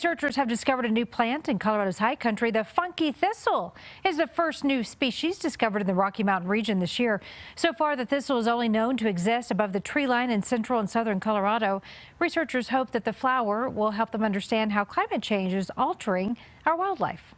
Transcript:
Researchers have discovered a new plant in Colorado's high country. The funky thistle is the first new species discovered in the Rocky Mountain region this year. So far, the thistle is only known to exist above the tree line in central and southern Colorado. Researchers hope that the flower will help them understand how climate change is altering our wildlife.